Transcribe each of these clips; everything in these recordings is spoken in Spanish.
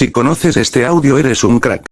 Si conoces este audio eres un crack.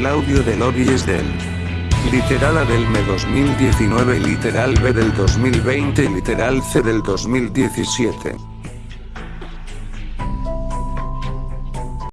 El audio del es del literal A del ME 2019 literal B del 2020 literal C del 2017.